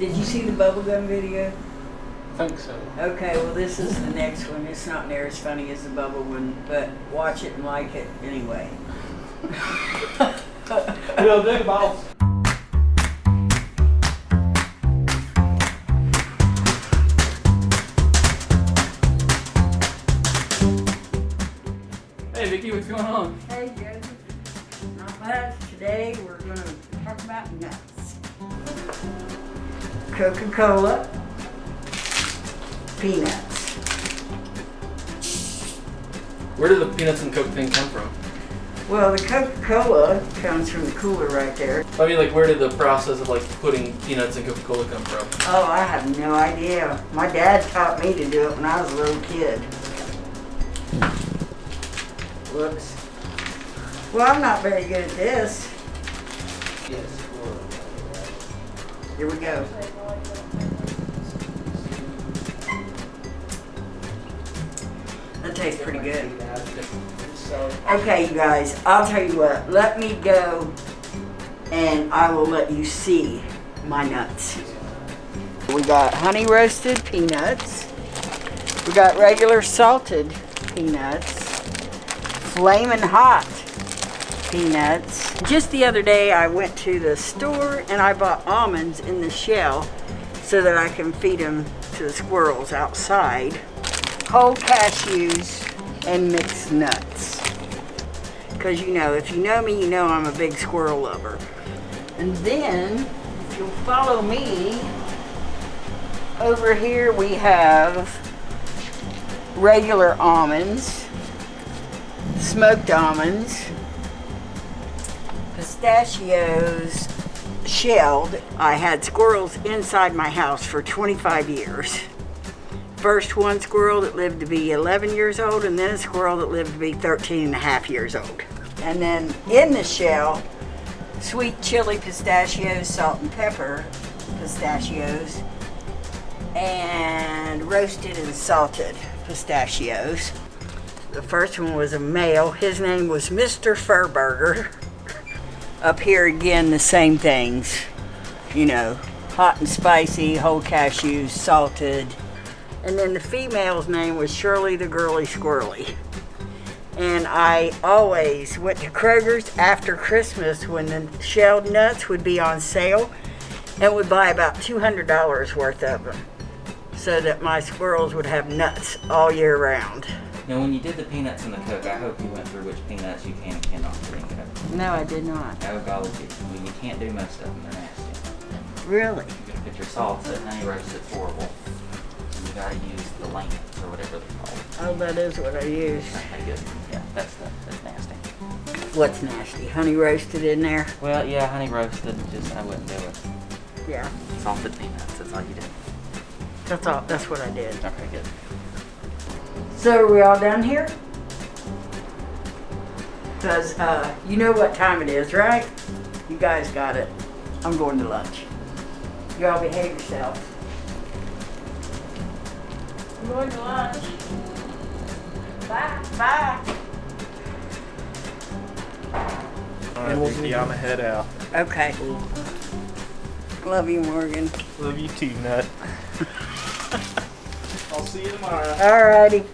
Did you see the bubblegum video? I think so. Okay, well, this is the next one. It's not near as funny as the bubble one, but watch it and like it anyway. Will do, boss. Hey Vicky, what's going on? Hey, Joseph. Not much. Today we're going to talk about nuts. Coca-Cola, peanuts. Where did the peanuts and coke thing come from? Well, the Coca-Cola comes from the cooler right there. I mean, like, where did the process of like putting peanuts and Coca-Cola come from? Oh, I have no idea. My dad taught me to do it when I was a little kid. Whoops. Well, I'm not very good at this. Here we go. That tastes pretty good. Okay, you guys, I'll tell you what. Let me go and I will let you see my nuts. We got honey roasted peanuts. We got regular salted peanuts. Flamin' hot peanuts. Just the other day I went to the store and I bought almonds in the shell so that I can feed them to the squirrels outside. Whole cashews and mixed nuts. Because you know, if you know me, you know I'm a big squirrel lover. And then, if you'll follow me, over here we have regular almonds, smoked almonds, pistachios shelled. I had squirrels inside my house for 25 years. First one squirrel that lived to be 11 years old and then a squirrel that lived to be 13 and a half years old. And then in the shell, sweet chili pistachios, salt and pepper pistachios, and roasted and salted pistachios. The first one was a male. His name was Mr. Furburger. Up here again, the same things. You know, hot and spicy, whole cashews, salted. And then the female's name was Shirley the Girly Squirrely. And I always went to Kroger's after Christmas when the shelled nuts would be on sale and would buy about $200 worth of them so that my squirrels would have nuts all year round. Now, when you did the peanuts and the Coke, I hope you went through which peanuts you can and cannot in Coke. No, I did not. Oh, golly, gee. I mean, you can't do most of them. They're nasty. Really? You gotta put your salts in, honey roast, it's horrible. And you gotta use the Lance or whatever they're called. Oh, that is what I use. Okay, good. Yeah, that's the, that's nasty. What's nasty? Honey roasted in there? Well, yeah, honey roasted, just, I wouldn't do it. Yeah. Salted peanuts, that's all you do. That's all. That's what I did. Okay, good. So are we all done here? Because uh, you know what time it is, right? You guys got it. I'm going to lunch. You all behave yourselves. I'm going to lunch. Bye. Bye. All right, Vicky, I'm a head out. Okay. Love you, Morgan. Love you too, Nut. I'll see you tomorrow. Alrighty.